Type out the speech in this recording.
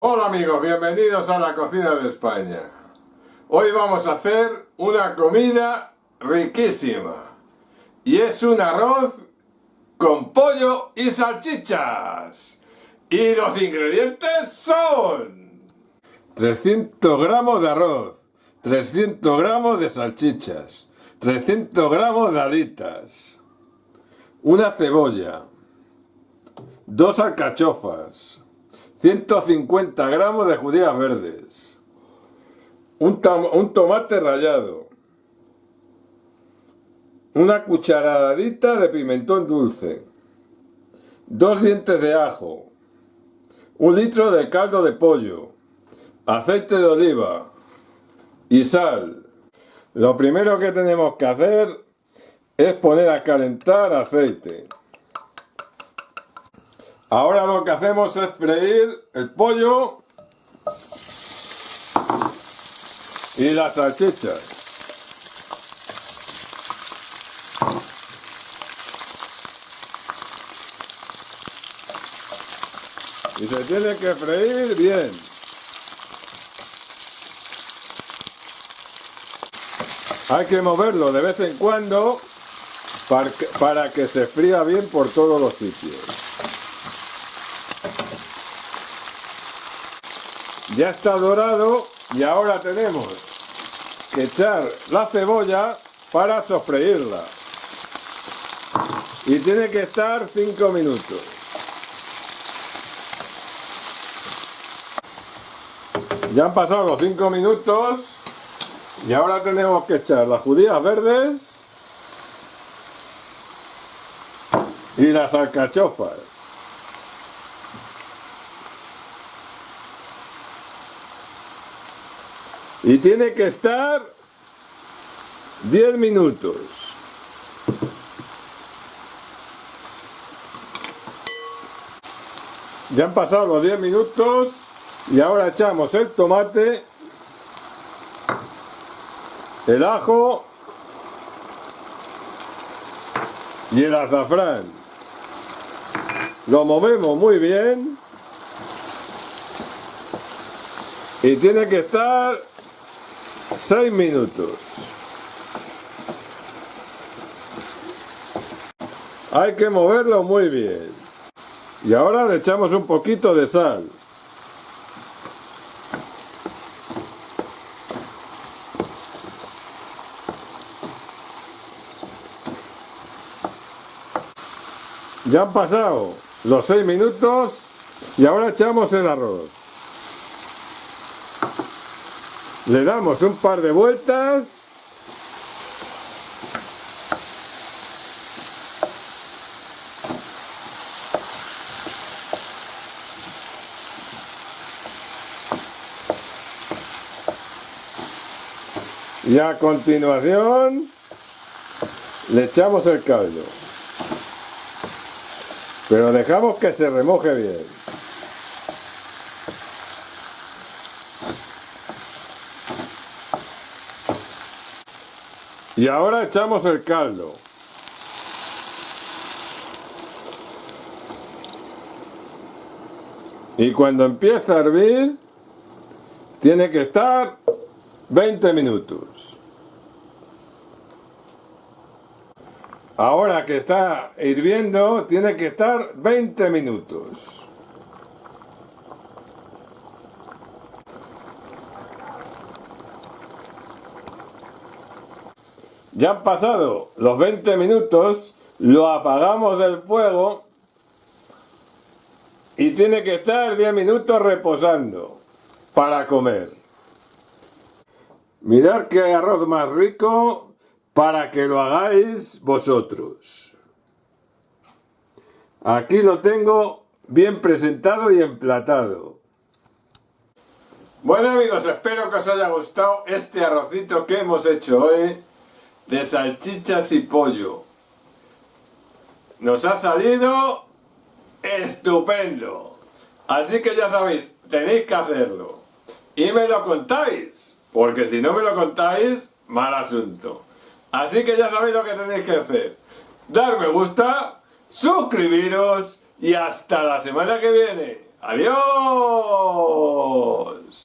Hola amigos, bienvenidos a la cocina de España. Hoy vamos a hacer una comida riquísima. Y es un arroz con pollo y salchichas. Y los ingredientes son 300 gramos de arroz, 300 gramos de salchichas, 300 gramos de alitas, una cebolla, dos alcachofas, 150 gramos de judías verdes, un, tomate rallado, una cucharadita de pimentón dulce, dos dientes de ajo, un litro de caldo de pollo, aceite de oliva. Y sal. Lo primero que tenemos que hacer es poner a calentar aceite. Ahora lo que hacemos es freír el pollo y las salchichas. Y se tiene que freír bien. Hay que moverlo de vez en cuando para que, se fría bien por todos los sitios. Ya está dorado y ahora tenemos que echar la cebolla para sofreírla. Y tiene que estar 5 minutos. Ya han pasado los 5 minutos y ahora tenemos que echar las judías verdes y las alcachofas. Y tiene que estar 10 minutos. Ya han pasado los 10 minutos y ahora echamos el tomate, el ajo y el azafrán. Lo movemos muy bien y tiene que estar 6 minutos. Hay que moverlo muy bien. Y ahora le echamos un poquito de sal. Ya han pasado los 6 minutos y ahora echamos el arroz. Le damos un par de vueltas. Y a continuación le echamos el caldo. Pero dejamos que se remoje bien. Y ahora echamos el caldo. Y cuando empieza a hervir, tiene que estar 20 minutos. Ahora que está hirviendo, tiene que estar 20 minutos. Ya han pasado los 20 minutos, lo apagamos del fuego y tiene que estar 10 minutos reposando para comer. Mirad qué arroz más rico para que lo hagáis vosotros. Aquí lo tengo bien presentado y emplatado. Bueno amigos, espero que os haya gustado este arrocito que hemos hecho hoy de salchichas y pollo. Nos ha salido estupendo. Así que ya sabéis, tenéis que hacerlo. Y me lo contáis, porque si no me lo contáis, mal asunto. Así que ya sabéis lo que tenéis que hacer. Dar me gusta, suscribiros y hasta la semana que viene. ¡Adiós!